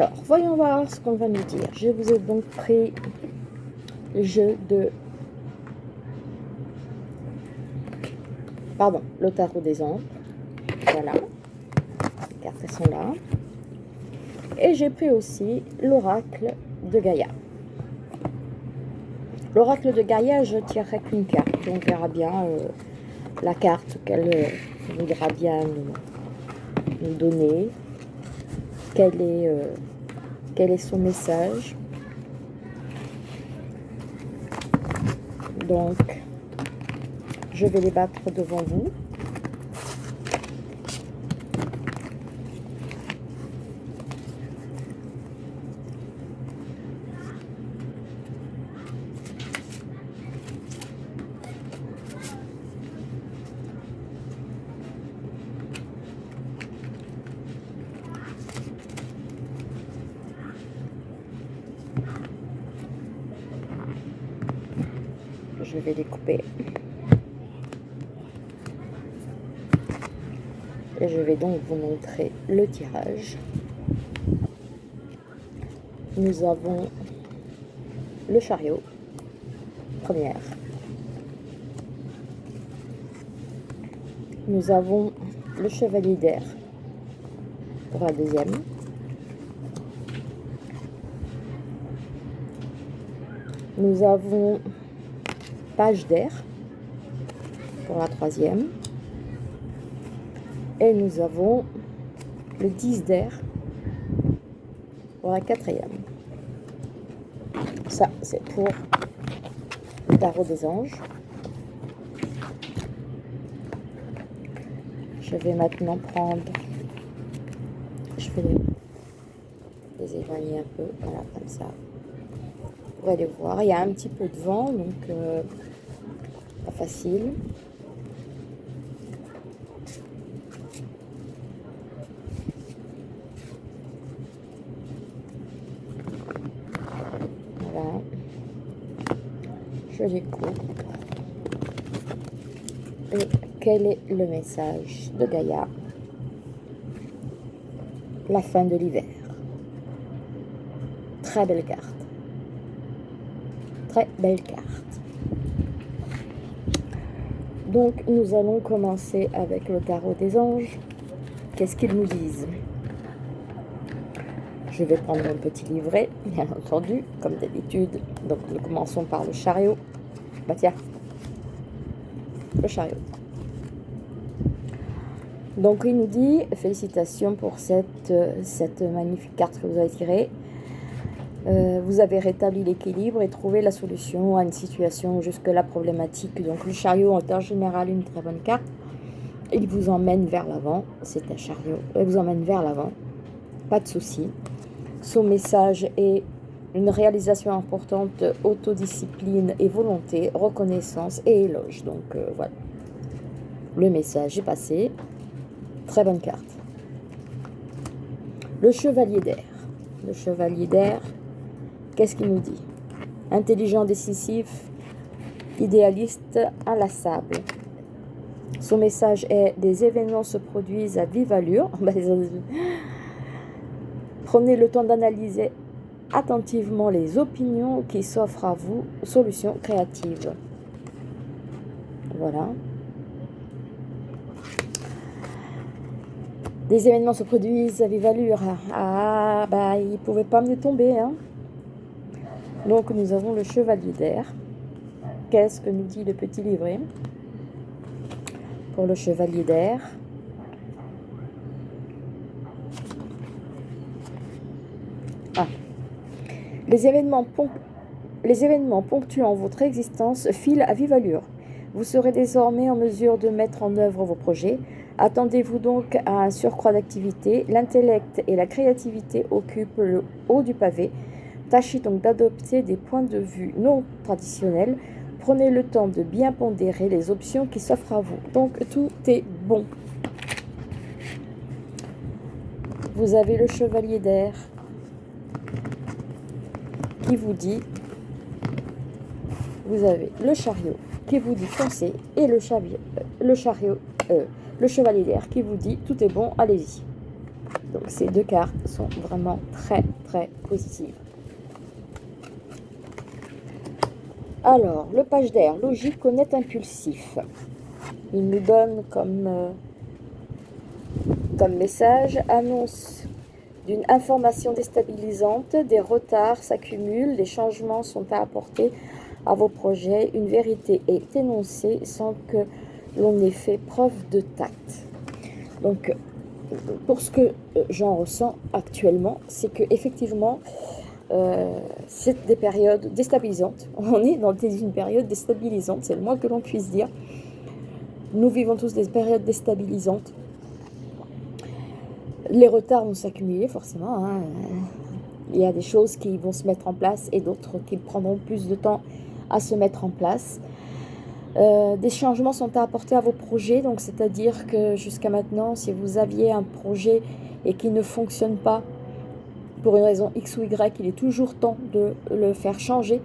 Alors, voyons voir ce qu'on va nous dire. Je vous ai donc pris le jeu de... Pardon, le tarot des ombres. Voilà. Les cartes sont là. Et j'ai pris aussi l'oracle de Gaïa. L'oracle de Gaïa, je tirerai qu'une carte. On verra bien euh, la carte qu'elle euh, voudra bien nous, donner. Quel est, euh, quel est son message. Donc, je vais les battre devant vous. Vais les. Et je vais donc vous montrer le tirage. Nous avons le chariot, première. Nous avons le chevalier d'air pour la deuxième. Nous avons page d'air pour la troisième. Et nous avons le 10 d'air pour la quatrième. Ça, c'est pour le tarot des anges. Je vais maintenant prendre, je vais les éloigner un peu, voilà, comme ça. Vous allez voir, il y a un petit peu de vent, donc euh, facile. Voilà. Je les coupe. Et quel est le message de Gaïa? La fin de l'hiver. Très belle carte. Très belle carte. Donc, nous allons commencer avec le tarot des anges. Qu'est-ce qu'ils nous disent? Je vais prendre un petit livret, bien entendu, comme d'habitude. Donc, nous commençons par le chariot. Bah tiens, le chariot. Donc, il nous dit, félicitations pour cette, cette magnifique carte que vous avez tirée. Euh, vous avez rétabli l'équilibre et trouvé la solution à une situation jusque-là problématique. Donc le chariot est en général une très bonne carte. Il vous emmène vers l'avant. C'est un chariot. Il vous emmène vers l'avant. Pas de souci. Son message est une réalisation importante, autodiscipline et volonté, reconnaissance et éloge. Donc euh, voilà. Le message est passé. Très bonne carte. Le chevalier d'air. Le chevalier d'air, Qu'est-ce qu'il nous dit? Intelligent, décisif, idéaliste, inlassable. Son message est des événements se produisent à vive allure. Prenez le temps d'analyser attentivement les opinions qui s'offrent à vous, solutions créatives. Voilà. Des événements se produisent à vive allure. Ah, bah, il ne pouvait pas me tomber, hein. Donc nous avons le chevalier d'air. Qu'est-ce que nous dit le petit livret pour le chevalier d'air? Ah. Les événements, les événements ponctuant votre existence filent à vive allure. Vous serez désormais en mesure de mettre en œuvre vos projets. Attendez-vous donc à un surcroît d'activité. L'intellect et la créativité occupent le haut du pavé. Tâchez donc d'adopter des points de vue non traditionnels. Prenez le temps de bien pondérer les options qui s'offrent à vous. Donc tout est bon. Vous avez le chevalier d'air qui vous dit, vous avez le chariot qui vous dit foncez et le, chariot, chariot, euh, le chevalier d'air qui vous dit tout est bon, allez-y. Donc ces deux cartes sont vraiment très très positives. Alors, le page d'air, logique, honnête, impulsif. Il nous donne comme, euh, comme message, annonce d'une information déstabilisante, des retards s'accumulent, des changements sont à apporter à vos projets, une vérité est énoncée sans que l'on ait fait preuve de tact. Donc, pour ce que j'en ressens actuellement, c'est que effectivement, euh, c'est des périodes déstabilisantes. On est dans une période déstabilisante, c'est le moins que l'on puisse dire. Nous vivons tous des périodes déstabilisantes. Les retards vont s'accumuler forcément. Hein. Il y a des choses qui vont se mettre en place et d'autres qui prendront plus de temps à se mettre en place. Euh, des changements sont à apporter à vos projets, donc c'est-à-dire que jusqu'à maintenant, si vous aviez un projet et qui ne fonctionne pas pour une raison X ou Y, il est toujours temps de le faire changer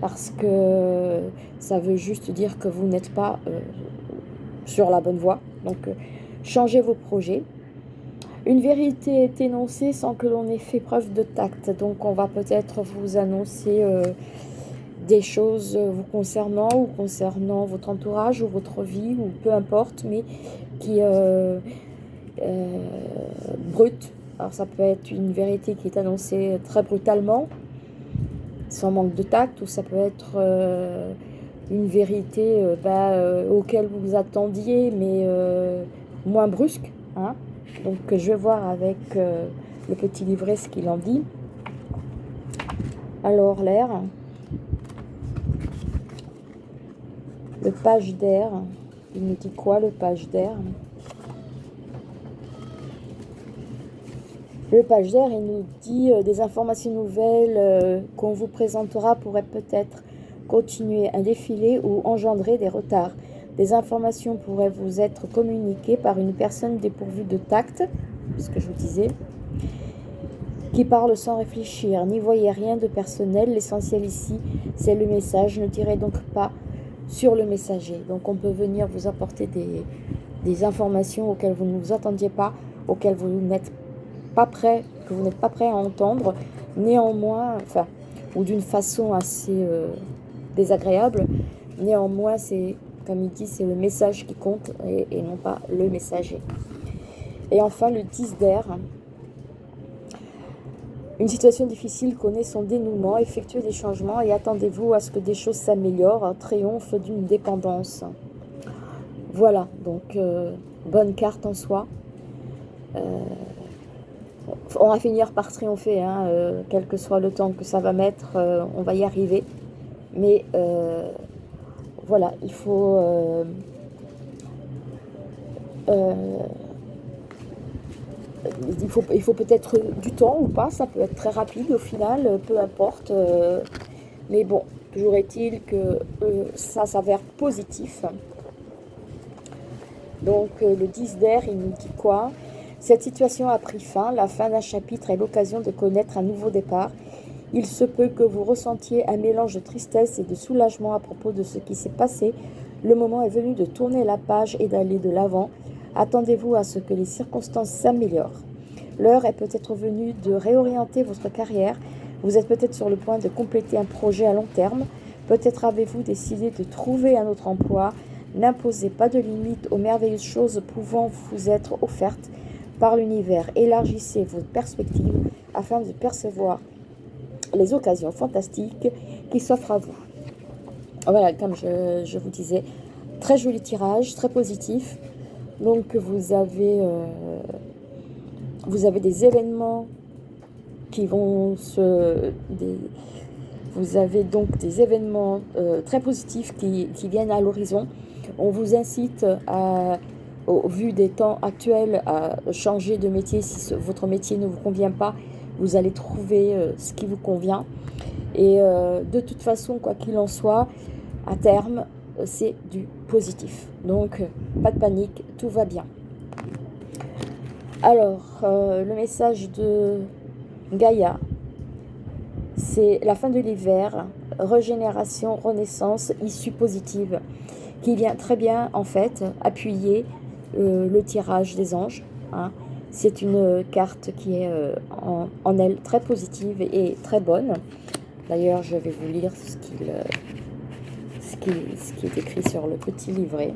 parce que ça veut juste dire que vous n'êtes pas euh, sur la bonne voie. Donc, euh, changez vos projets. Une vérité est énoncée sans que l'on ait fait preuve de tact. Donc, on va peut-être vous annoncer des choses vous concernant ou concernant votre entourage ou votre vie ou peu importe, mais qui euh, euh, brute. Alors ça peut être une vérité qui est annoncée très brutalement, sans manque de tact, ou ça peut être euh, une vérité bah, auquel vous vous attendiez, mais moins brusque. Hein. Donc je vais voir avec le petit livret ce qu'il en dit. Alors l'air. Le page d'air, il nous dit quoi le page d'air? Le page d'air, il nous dit euh, des informations nouvelles euh, qu'on vous présentera pourraient peut-être continuer un défilé ou engendrer des retards. Des informations pourraient vous être communiquées par une personne dépourvue de tact, ce que je vous disais, qui parle sans réfléchir. N'y voyez rien de personnel, l'essentiel ici, c'est le message. Ne tirez donc pas sur le messager. Donc on peut venir vous apporter des, informations auxquelles vous ne vous attendiez pas, auxquelles vous n'êtes pas prêt, que vous n'êtes pas prêt à entendre, néanmoins, enfin, ou d'une façon assez euh, désagréable, néanmoins c'est, comme il dit, c'est le message qui compte et, et non pas le messager. Et enfin le 10 d'air, une situation difficile connaît son dénouement, effectuez des changements et attendez-vous à ce que des choses s'améliorent, triomphe d'une dépendance. Voilà, donc euh, bonne carte en soi. Euh, on va finir par triompher, hein, euh, quel que soit le temps que ça va mettre, on va y arriver. Mais voilà, il faut il faut, il faut peut-être du temps ou pas, ça peut être très rapide au final, peu importe. Euh, mais bon, toujours est-il que euh, ça s'avère positif. Donc euh, le 10 d'air, il nous dit quoi? Cette situation a pris fin, la fin d'un chapitre est l'occasion de connaître un nouveau départ. Il se peut que vous ressentiez un mélange de tristesse et de soulagement à propos de ce qui s'est passé. Le moment est venu de tourner la page et d'aller de l'avant. Attendez-vous à ce que les circonstances s'améliorent. L'heure est peut-être venue de réorienter votre carrière. Vous êtes peut-être sur le point de compléter un projet à long terme. Peut-être avez-vous décidé de trouver un autre emploi. N'imposez pas de limites aux merveilleuses choses pouvant vous être offertes par l'univers. Élargissez vos perspectives afin de percevoir les occasions fantastiques qui s'offrent à vous. Voilà, comme je, vous disais, très joli tirage, très positif. Donc vous avez, euh, vous avez des événements qui vont se... vous avez donc des événements euh, très positifs qui, viennent à l'horizon. On vous incite, à, au vu des temps actuels, à changer de métier. Si votre métier ne vous convient pas, vous allez trouver euh, ce qui vous convient. Et de toute façon, quoi qu'il en soit, à terme, c'est du positif. Donc, pas de panique, tout va bien. Alors, euh, le message de Gaïa, c'est la fin de l'hiver, régénération, renaissance, issue positive, qui vient très bien, en fait, appuyer euh, le tirage des anges. Hein. C'est une carte qui est euh, en, elle très positive et très bonne. D'ailleurs, je vais vous lire ce, euh, ce, qui, est écrit sur le petit livret.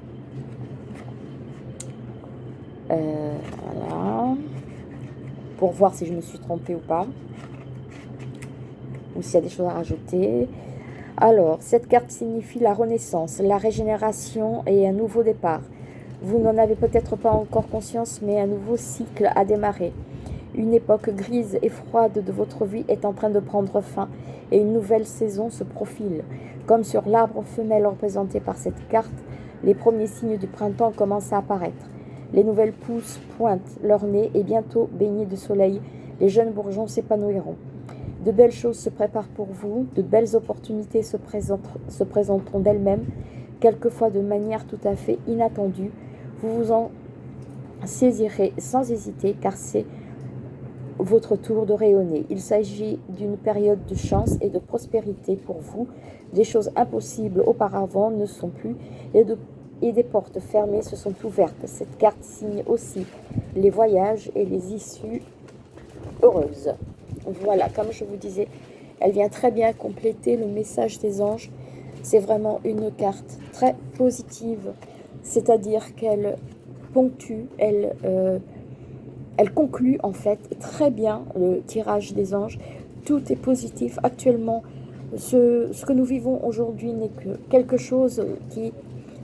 Euh, voilà. Pour voir si je me suis trompée ou pas. Ou s'il y a des choses à rajouter. Alors, cette carte signifie la renaissance, la régénération et un nouveau départ. Vous n'en avez peut-être pas encore conscience, mais un nouveau cycle a démarré. Une époque grise et froide de votre vie est en train de prendre fin et une nouvelle saison se profile. Comme sur l'arbre femelle représenté par cette carte, les premiers signes du printemps commencent à apparaître. Les nouvelles pousses pointent leur nez et bientôt, baignés de soleil, les jeunes bourgeons s'épanouiront. De belles choses se préparent pour vous, de belles opportunités se présenteront d'elles-mêmes, quelquefois de manière tout à fait inattendue, vous vous en saisirez sans hésiter car c'est votre tour de rayonner. Il s'agit d'une période de chance et de prospérité pour vous. Des choses impossibles auparavant ne sont plus et, des portes fermées se sont ouvertes. Cette carte signe aussi les voyages et les issues heureuses. Voilà, comme je vous disais, elle vient très bien compléter le message des anges. C'est vraiment une carte très positive c'est-à-dire qu'elle ponctue, elle, euh, elle conclut en fait très bien le tirage des anges. Tout est positif. Actuellement, ce, ce que nous vivons aujourd'hui n'est que quelque chose qui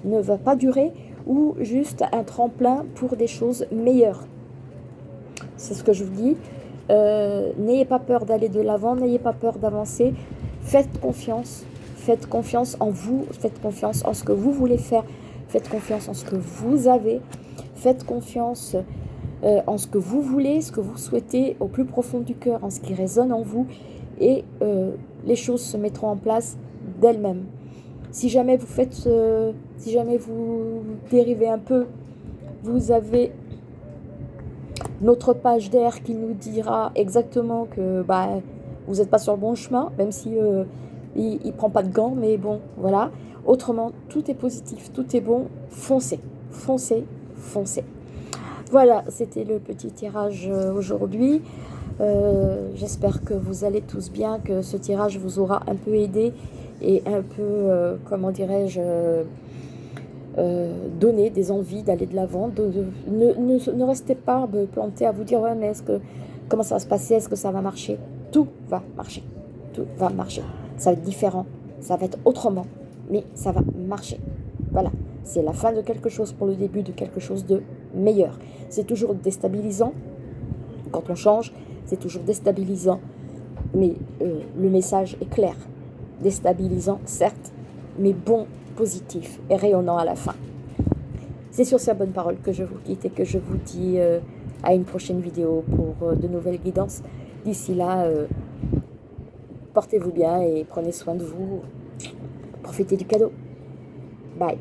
ne va pas durer ou juste un tremplin pour des choses meilleures. C'est ce que je vous dis. Euh, n'ayez pas peur d'aller de l'avant, n'ayez pas peur d'avancer. Faites confiance. Faites confiance en vous, faites confiance en ce que vous voulez faire Faites confiance en ce que vous avez. Faites confiance euh, en ce que vous voulez, ce que vous souhaitez au plus profond du cœur, en ce qui résonne en vous. Et euh, les choses se mettront en place d'elles-mêmes. Si jamais vous faites, si jamais vous dérivez un peu, vous avez notre page d'air qui nous dira exactement que bah, vous n'êtes pas sur le bon chemin, même si il ne prend pas de gants, mais bon, voilà. Autrement, tout est positif, tout est bon. Foncez, foncez, foncez. Voilà, c'était le petit tirage euh, aujourd'hui. Euh, j'espère que vous allez tous bien, que ce tirage vous aura un peu aidé et un peu, euh, comment dirais-je, donné des envies d'aller de l'avant. ne, restez pas planté à vous dire, ouais, mais est-ce que, comment ça va se passer Est-ce que ça va marcher? Tout va marcher. Tout va marcher. Ça va être différent. Ça va être autrement mais ça va marcher. Voilà, c'est la fin de quelque chose pour le début de quelque chose de meilleur. C'est toujours déstabilisant quand on change, c'est toujours déstabilisant, mais euh, le message est clair. Déstabilisant, certes, mais bon, positif et rayonnant à la fin. C'est sur ces bonnes paroles que je vous quitte et que je vous dis euh, à une prochaine vidéo pour euh, de nouvelles guidances. D'ici là, portez-vous bien et prenez soin de vous. Profitez du cadeau. Bye.